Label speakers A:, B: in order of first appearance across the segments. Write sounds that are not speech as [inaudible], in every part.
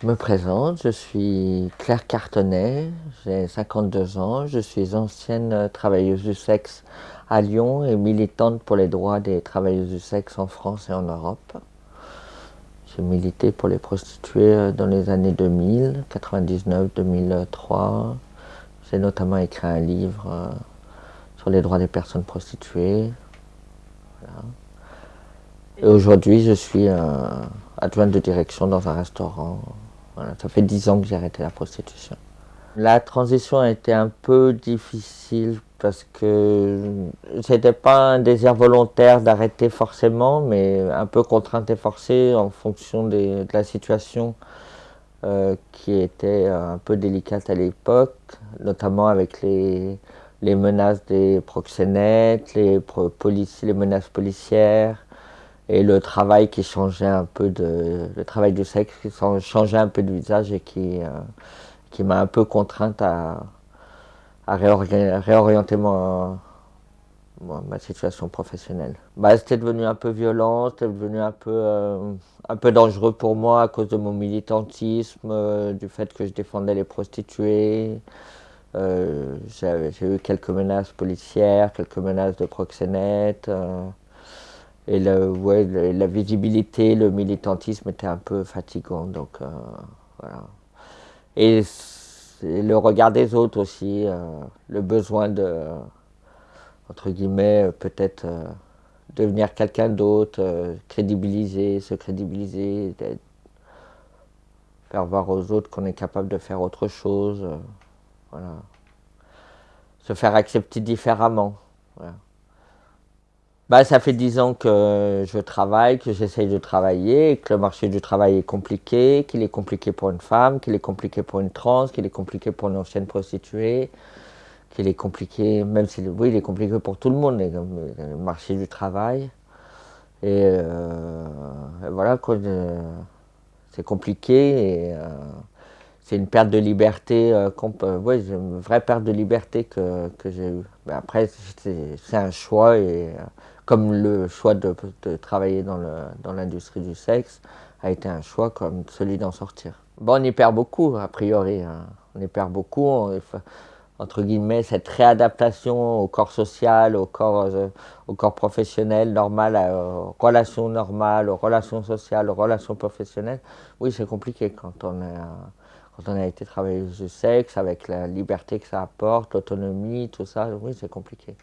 A: Je me présente, je suis Claire Cartonnet, j'ai 52 ans, je suis ancienne travailleuse du sexe à Lyon et militante pour les droits des travailleuses du sexe en France et en Europe. J'ai milité pour les prostituées dans les années 2000, 99, 2003. J'ai notamment écrit un livre euh, sur les droits des personnes prostituées. Et aujourd'hui, je suis euh, adjointe de direction dans un restaurant ça fait dix ans que j'ai arrêté la prostitution. La transition a été un peu difficile parce que c'était pas un désir volontaire d'arrêter forcément, mais un peu contrainte et forcée en fonction de la situation euh, qui était un peu délicate à l'époque, notamment avec les, menaces des proxénètes, les menaces policières, et le travail qui changeait un peu de le travail du sexe qui changeait un peu de visage et qui euh, qui m'a un peu contrainte à, à réorienter ma, ma situation professionnelle. Bah, c'était devenu un peu violent, c'était devenu un peu euh, un peu dangereux pour moi à cause de mon militantisme, euh, du fait que je défendais les prostituées. j'ai eu quelques menaces policières, quelques menaces de proxénètes et la visibilité, le militantisme était un peu fatigant. Donc, euh, voilà. Et le regard des autres aussi, euh, le besoin de, entre guillemets, peut-être euh, devenir quelqu'un d'autre, crédibiliser, se crédibiliser, faire voir aux autres qu'on est capable de faire autre chose. voilà. Se faire accepter différemment. Bah, ça fait dix ans que je travaille, que j'essaye de travailler, que le marché du travail est compliqué, qu'il est compliqué pour une femme, qu'il est compliqué pour une trans, qu'il est compliqué pour une ancienne prostituée, qu'il est compliqué, même si, oui, il est compliqué pour tout le monde, le marché du travail. Et, euh, voilà, euh, c'est compliqué et euh, c'est une perte de liberté, euh, ouais, une vraie perte de liberté que, que j'ai eue. Mais après, c'est un choix et comme le choix de, travailler dans l'industrie du sexe a été un choix comme celui d'en sortir. Bon, on y perd beaucoup, a priori. Hein. On y perd beaucoup, entre guillemets, cette réadaptation au corps social, au corps, euh, au corps professionnel normal, aux relations normales, aux relations sociales, aux relations professionnelles. Oui, c'est compliqué quand on, a été travailleuse du sexe, avec la liberté que ça apporte, l'autonomie, tout ça. Oui, c'est compliqué.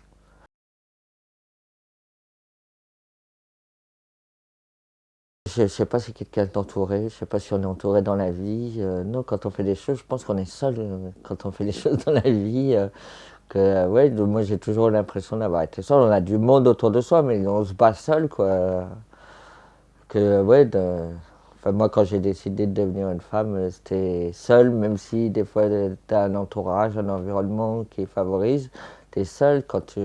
A: Je ne sais pas si quelqu'un est entouré, je ne sais pas si on est entouré dans la vie. Euh, non, quand on fait des choses, je pense qu'on est seul euh, quand on fait des [laughs] choses dans la vie. Euh, que, ouais, moi j'ai toujours l'impression d'avoir été seul. On a du monde autour de soi, mais on se bat seul, quoi. Que, ouais, enfin, moi quand j'ai décidé de devenir une femme, c'était seul, même si des fois tu as un entourage, un environnement qui favorise. Tu es seul quand tu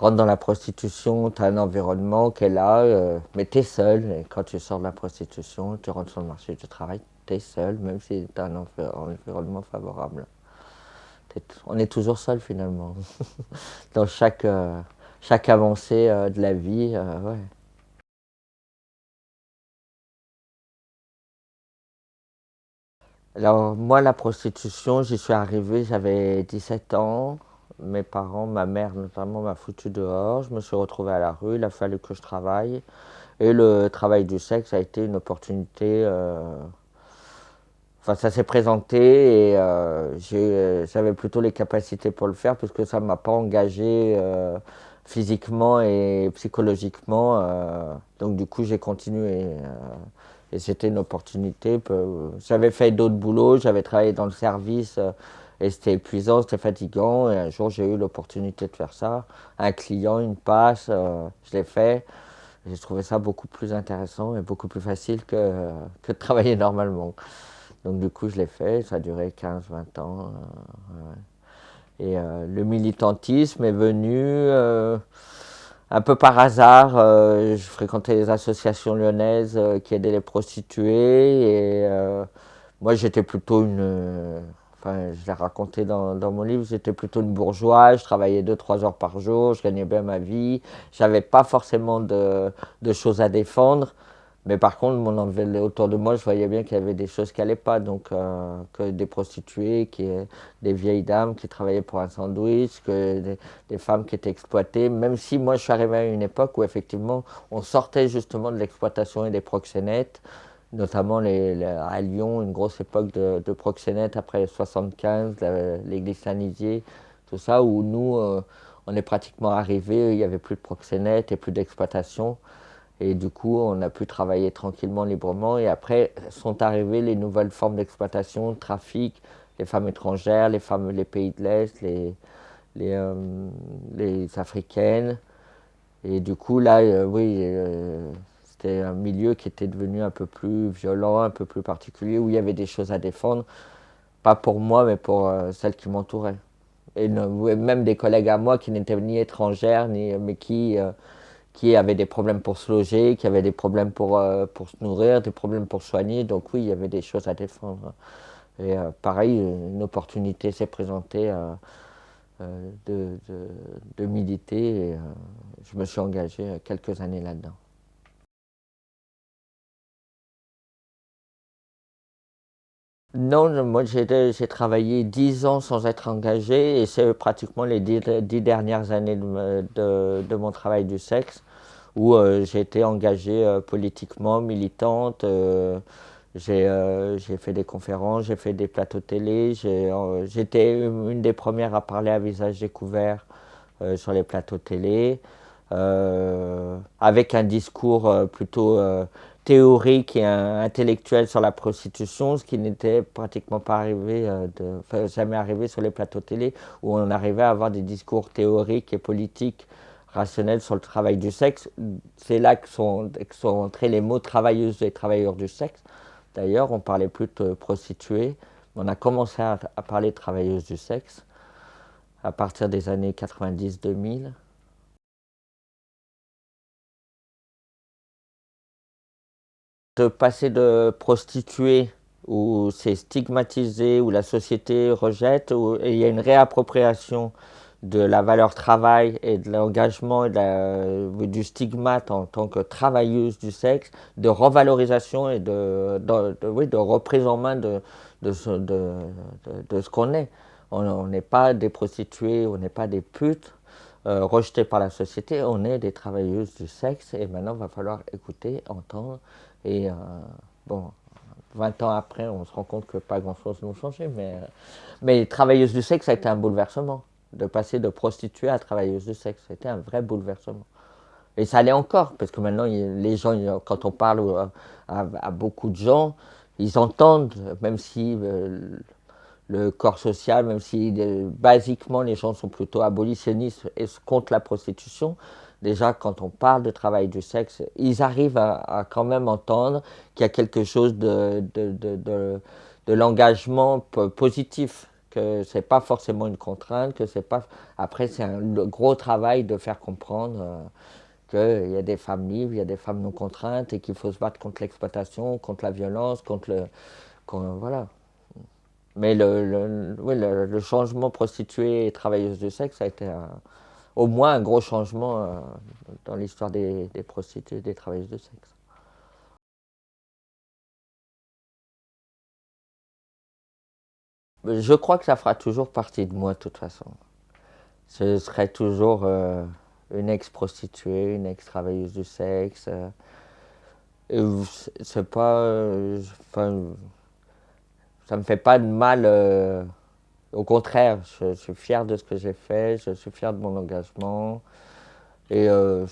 A: rentres dans la prostitution, tu as un environnement est là, euh, mais tu es seul. Et quand tu sors de la prostitution, tu rentres sur le marché du travail, tu es seul, même si tu as un environnement favorable. on est toujours seul finalement, [laughs] dans chaque, euh, chaque avancée euh, de la vie. Ouais. Alors moi, la prostitution, j'y suis arrivé, j'avais 17 ans mes parents, ma mère notamment m'a foutu dehors, je me suis retrouvé à la rue, il a fallu que je travaille. Et le travail du sexe a été une opportunité, euh, enfin ça s'est présenté et euh, j'avais plutôt les capacités pour le faire puisque ça ne m'a pas engagé euh, physiquement et psychologiquement. donc du coup j'ai continué et c'était une opportunité. J'avais fait d'autres boulots, j'avais travaillé dans le service et c'était épuisant, c'était fatigant. Et un jour, j'ai eu l'opportunité de faire ça. Un client, une passe, euh, je l'ai fait. J'ai trouvé ça beaucoup plus intéressant et beaucoup plus facile que, [laughs] que de travailler normalement. Donc du coup, je l'ai fait. Ça a duré 15-20 ans. Euh, et euh, le militantisme est venu un peu par hasard. je fréquentais les associations lyonnaises qui aidaient les prostituées. Et moi, j'étais plutôt une Je l'ai raconté dans, mon livre, j'étais plutôt une bourgeoise, je travaillais 2-3 heures par jour, je gagnais bien ma vie, j'avais pas forcément de, choses à défendre, Mais par contre, mon autour de moi, je voyais bien qu'il y avait des choses qui n'allaient pas. Donc, que des prostituées, des vieilles dames qui travaillaient pour un sandwich, que des, femmes qui étaient exploitées. Même si moi, je suis arrivé à une époque où effectivement, on sortait justement de l'exploitation et des proxénètes notamment à Lyon, une grosse époque de, proxénètes après 75, l'église Saint-Nizier, tout ça, où nous, euh, on est pratiquement arrivés, il n'y avait plus de proxénètes et plus d'exploitation. Et du coup, on a pu travailler tranquillement, librement. Et après, sont arrivées les nouvelles formes d'exploitation, trafic, les femmes étrangères, les femmes, les pays de l'Est, les, euh, Africaines. Et du coup, là, euh, oui, c'était un milieu qui était devenu un peu plus violent, un peu plus particulier, où il y avait des choses à défendre, pas pour moi, mais pour euh, celles qui m'entouraient. Et même des collègues à moi qui n'étaient ni étrangères, ni, mais qui, euh, qui avaient des problèmes pour se loger, qui avaient des problèmes pour, euh, pour se nourrir, des problèmes pour soigner. Donc oui, il y avait des choses à défendre. Et pareil, une opportunité s'est présentée de, de, militer et je me suis engagé quelques années là-dedans. Non, moi j'ai travaillé dix ans sans être engagé et c'est pratiquement les dix, dernières années de, mon travail du sexe où euh, j'ai été engagée euh, politiquement, militante. Euh, j'ai fait des conférences, j'ai fait des plateaux télé. J'étais une des premières à parler à visage découvert sur les plateaux télé. avec un discours plutôt théorique et intellectuel sur la prostitution, ce qui n'était pratiquement pas arrivé, euh, jamais arrivé sur les plateaux télé, où on arrivait à avoir des discours théoriques et politiques rationnels sur le travail du sexe. C'est là que sont, entrés les mots travailleuses et travailleurs du sexe. D'ailleurs, on parlait plus de prostituées, on a commencé à, à parler de travailleuses du sexe à partir des années 90-2000. De passer de prostituée où c'est stigmatisé, où la société rejette, où il y a une réappropriation de la valeur travail et de l'engagement et du stigmate en tant que travailleuse du sexe, de revalorisation et de, reprise en main de ce qu'on est. On n'est pas des prostituées, on n'est pas des putes euh, rejetées par la société, on est des travailleuses du sexe et maintenant il va falloir écouter, entendre et euh, bon, 20 ans après, on se rend compte que pas grand-chose n'a changé. Mais, euh, mais travailleuse du sexe, ça a été un bouleversement. De passer de prostituée à travailleuse du sexe, c'était un vrai bouleversement. Et ça allait encore, parce que maintenant, les gens, quand on parle euh, à, beaucoup de gens, ils entendent, même si le corps social, même si basiquement les gens sont plutôt abolitionnistes et contre la prostitution, déjà quand on parle de travail du sexe, ils arrivent à, quand même entendre qu'il y a quelque chose de, de, de, l'engagement positif, que c'est pas forcément une contrainte, que c'est pas... Après, c'est un gros travail de faire comprendre euh, qu'il y a des femmes libres, il y a des femmes non contraintes et qu'il faut se battre contre l'exploitation, contre la violence, contre le... voilà. Mais le, oui, le, changement prostituée et travailleuse du sexe a été un, au moins un gros changement euh, dans l'histoire des, des prostituées, des travailleuses de sexe. Je crois que ça fera toujours partie de moi de toute façon. Je serai toujours euh, une ex-prostituée, une ex-travailleuse du sexe. Euh, c'est pas... enfin, ça me fait pas de mal au contraire, je, suis fier de ce que j'ai fait, je suis fier de mon engagement. Et euh,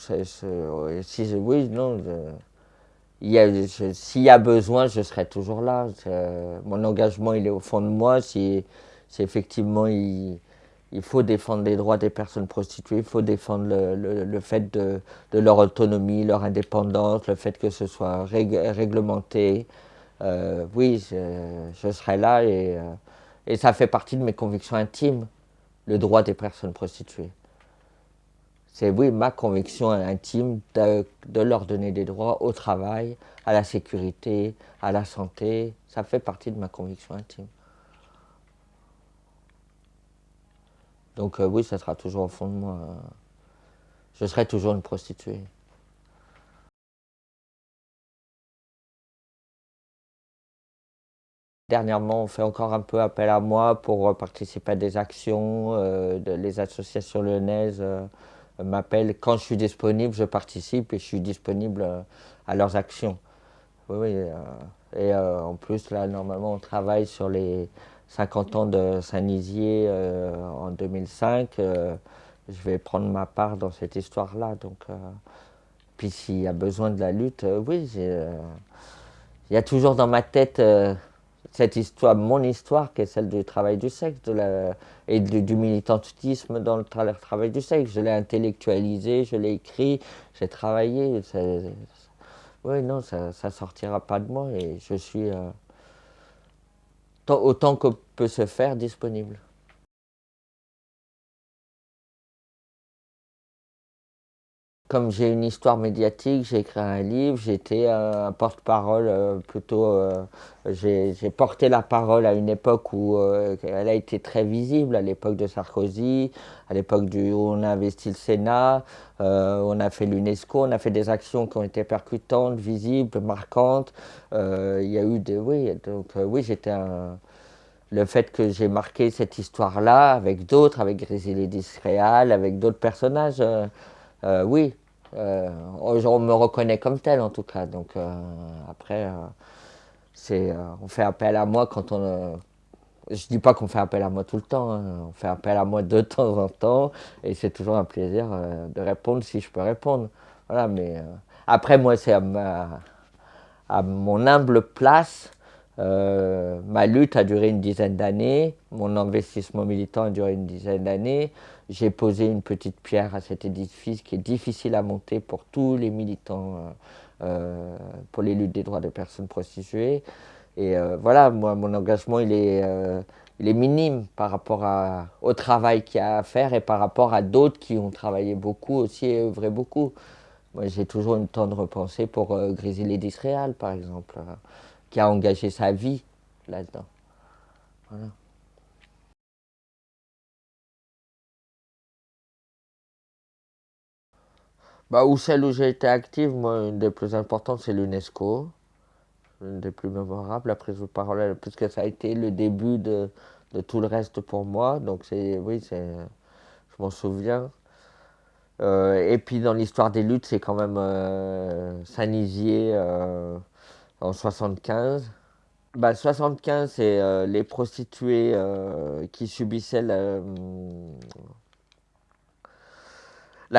A: si, oui, non, s'il y a besoin, je serai toujours là. Mon engagement, il est au fond de moi. Si, effectivement il, faut défendre les droits des personnes prostituées, il faut défendre le, fait de, leur autonomie, leur indépendance, le fait que ce soit réglementé. Euh, oui, je, serai là et... Euh, et ça fait partie de mes convictions intimes, le droit des personnes prostituées. C'est oui, ma conviction intime de, leur donner des droits au travail, à la sécurité, à la santé. Ça fait partie de ma conviction intime. Donc euh, oui, ça sera toujours au fond de moi. Je serai toujours une prostituée. Dernièrement, on fait encore un peu appel à moi pour participer à des actions. les associations lyonnaises m'appellent. Quand je suis disponible, je participe et je suis disponible à leurs actions. Oui, oui. et en plus, là, normalement, on travaille sur les 50 ans de Saint-Nizier en 2005 je vais prendre ma part dans cette histoire-là. Donc, euh, puis s'il y a besoin de la lutte, euh, oui, euh, il y a toujours dans ma tête cette histoire, mon histoire, qui est celle du travail du sexe et du, militantisme dans le travail du sexe. Je l'ai intellectualisé, je l'ai écrit, j'ai travaillé. oui, non, ça ne sortira pas de moi et je suis autant que peut se faire disponible. Comme j'ai une histoire médiatique, j'ai écrit un livre, j'étais un porte-parole euh, plutôt. Euh, j'ai porté la parole à une époque où euh, elle a été très visible, à l'époque de Sarkozy, à l'époque où on a investi le Sénat, on a fait l'UNESCO, on a fait des actions qui ont été percutantes, visibles, marquantes. Il y a eu des. Oui, donc oui, j'étais un le fait que j'ai marqué cette histoire-là avec d'autres, avec Grizzly Réal, avec d'autres personnages, oui, euh, on me reconnaît comme tel en tout cas. Donc euh, après, c'est, on fait appel à moi quand on. je dis pas qu'on fait appel à moi tout le temps, hein. on fait appel à moi de [laughs] temps en temps, et c'est toujours un plaisir de répondre si je peux répondre. Mais après moi c'est à mon humble place euh, ma lutte a duré une dizaine d'années, mon investissement militant a duré une dizaine d'années. J'ai posé une petite pierre à cet édifice qui est difficile à monter pour tous les militants euh, euh, pour les luttes des droits des personnes prostituées. Et voilà, moi, mon engagement, il est, minime par rapport au travail qu'il y a à faire et par rapport à d'autres qui ont travaillé beaucoup aussi et œuvré beaucoup. Moi, j'ai toujours une tendre pensée pour Grizzly d'Israël, par exemple qui a engagé sa vie là-dedans. Voilà. Bah, ou celle où j'ai été active, moi, une des plus importantes, c'est l'UNESCO. Une des plus mémorables, la prise de parole, puisque ça a été le début de, de tout le reste pour moi. Donc, c'est, oui, c'est, je m'en souviens. Euh, et puis, dans l'histoire des luttes, c'est quand même euh, Saint-Nizier, euh, en 75. Bah, 75, c'est euh, les prostituées euh, qui subissaient la,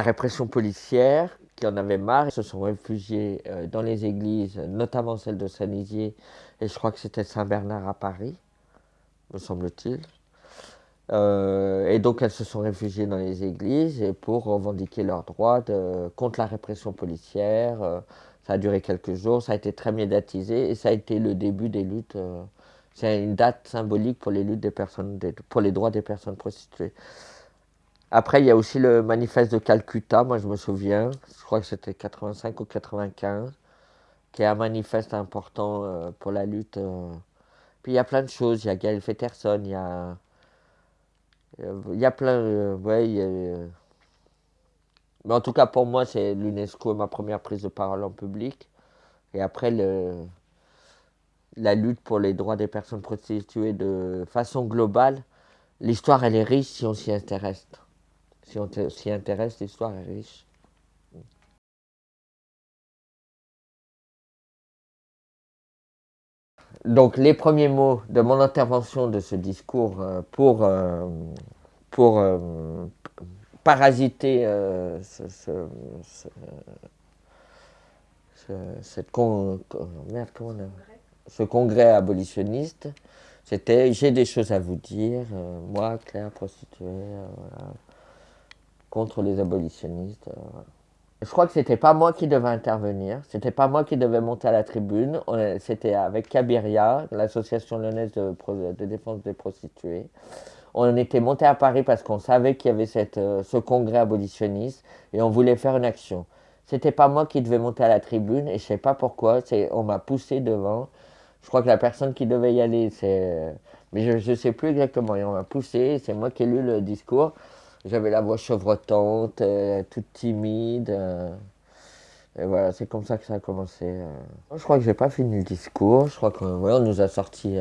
A: répression policière, qui en avaient marre, et se sont réfugiées euh, dans les églises, notamment celle de Saint-Nizier, et je crois que c'était Saint-Bernard à Paris, me semble-t-il. et donc elles se sont réfugiées dans les églises pour revendiquer leurs droits contre la répression policière, ça a duré quelques jours, ça a été très médiatisé et ça a été le début des luttes. Euh, c'est une date symbolique pour les luttes des personnes, pour les droits des personnes prostituées. Après, il y a aussi le manifeste de Calcutta, moi je me souviens, je crois que c'était 85 ou 95, qui est un manifeste important euh, pour la lutte. Euh. Puis il y a plein de choses, il y a Gaël Fetterson, il y a, il y a plein, ouais, mais en tout cas, pour moi, c'est l'UNESCO ma première prise de parole en public. Et après, le, la lutte pour les droits des personnes prostituées de façon globale, l'histoire, elle est riche si on s'y intéresse. Si on s'y intéresse, l'histoire est riche. Donc, les premiers mots de mon intervention de ce discours euh, pour, euh, pour euh, parasiter euh, ce, cette ce congrès abolitionniste, c'était j'ai des choses à vous dire, euh, moi, Claire, prostituée, euh, contre les abolitionnistes. Je crois que c'était pas moi qui devais intervenir, c'était pas moi qui devais monter à la tribune, c'était avec Kabiria, l'association lyonnaise de défense des prostituées on était monté à Paris parce qu'on savait qu'il y avait euh, ce congrès abolitionniste et on voulait faire une action. C'était pas moi qui devais monter à la tribune et je sais pas pourquoi, on m'a poussé devant. Je crois que la personne qui devait y aller, c'est. Mais je ne sais plus exactement. Et on m'a poussé, c'est moi qui ai lu le discours. J'avais la voix chevrotante, euh, toute timide. Euh. et voilà, c'est comme ça que ça a commencé. Je crois que j'ai pas fini le discours. Je crois qu'on on nous a sorti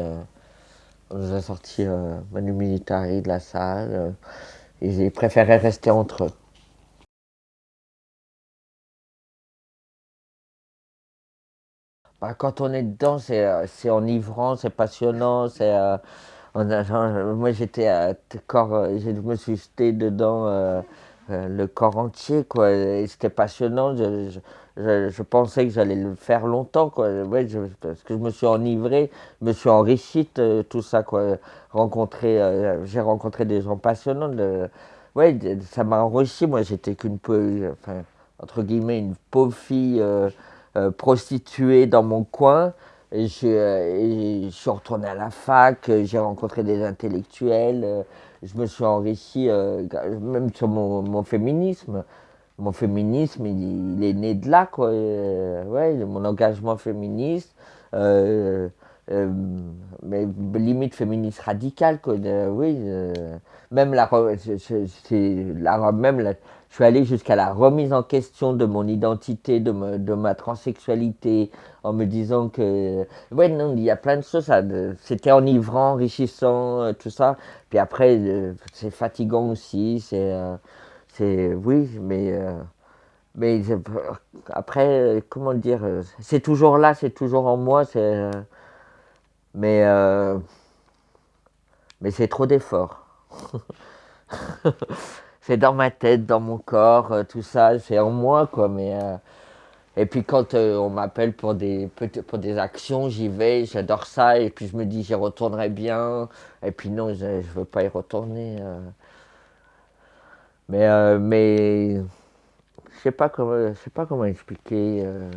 A: On nous a sorti euh, Manu Militari de la salle euh, j'ai préféré rester entre eux. Bah, quand on est dedans, c'est euh, enivrant, c'est passionnant, c'est moi j'étais corps, je me suis jeté dedans le corps entier quoi, c'était passionnant. Je, je, pensais que j'allais le faire longtemps, quoi. Ouais, parce que je me suis enivré, je me suis enrichi de tout ça, quoi. Rencontré, euh, j'ai rencontré des gens passionnants. Ouais, ça m'a enrichi. Moi, j'étais qu'une enfin, entre guillemets, une pauvre fille euh, euh, prostituée dans mon coin. Et je, je, suis retourné à la fac, j'ai rencontré des intellectuels, je me suis enrichi même sur mon, féminisme mon féminisme, il, est né de là, quoi. Euh, ouais, mon engagement féministe, euh, euh, mais limite féministe radicale, quoi. oui, même la, la, même la, je suis allé jusqu'à la remise en question de mon identité, de, ma transsexualité, en me disant que, ouais, non, il y a plein de choses, c'était enivrant, enrichissant, tout ça. Puis après, c'est fatigant aussi, c'est oui, mais, euh, mais après, euh, comment dire, euh, c'est toujours là, c'est toujours en moi, mais, mais c'est trop d'efforts. [laughs] c'est dans ma tête, dans mon corps, tout ça, c'est en moi, quoi, mais. et puis quand on m'appelle pour des, pour des actions, j'y vais, j'adore ça, et puis je me dis j'y retournerai bien, et puis non, je ne veux pas y retourner. Mais, euh, mais je sais pas comment, je sais pas comment expliquer. Euh.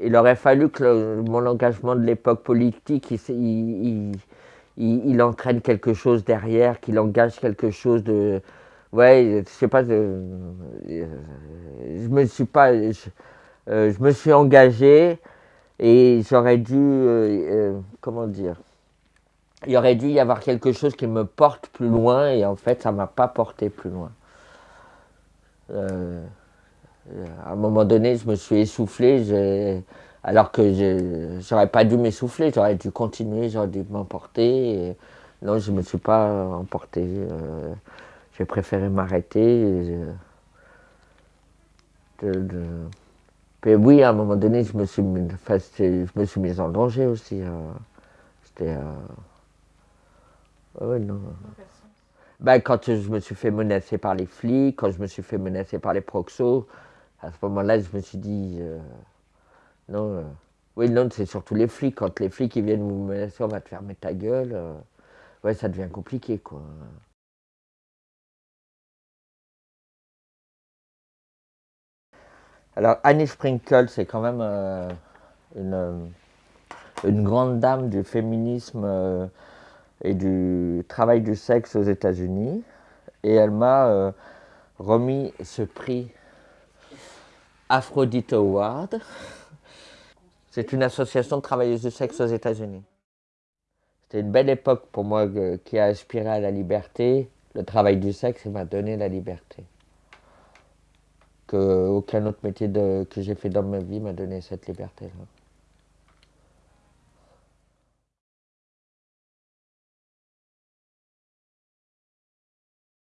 A: il aurait fallu que mon engagement de l'époque politique, il, il, entraîne quelque chose derrière, qu'il engage quelque chose de, ouais, je sais pas, je me suis pas, je, euh, je me suis engagé et j'aurais dû, comment dire, il aurait dû y avoir quelque chose qui me porte plus loin et en fait ça m'a pas porté plus loin. Euh, à un moment donné, je me suis essoufflé, alors que j'aurais pas dû m'essouffler, j'aurais dû continuer, j'aurais dû m'emporter. Non, je me suis pas emporté. Euh, j'ai préféré m'arrêter. oui, à un moment donné, je me suis mis, je me suis mis en danger aussi. Euh. C'était. non. Ben, quand je me suis fait menacer par les flics, quand je me suis fait menacer par les proxos, à ce moment-là, je me suis dit, euh, non, euh, oui, non, c'est surtout les flics. Quand les flics ils viennent vous menacer, on va te fermer ta gueule, euh, ouais, ça devient compliqué, quoi. Alors, Annie Sprinkle, c'est quand même une, une, grande dame du féminisme et du travail du sexe aux États-Unis. Et elle m'a euh, remis ce prix Aphrodite Award. C'est une association de travailleuses du sexe aux États-Unis. C'était une belle époque pour moi euh, qui a aspiré à la liberté. Le travail du sexe m'a donné la liberté. Que aucun autre métier que j'ai fait dans ma vie m'a donné cette liberté-là.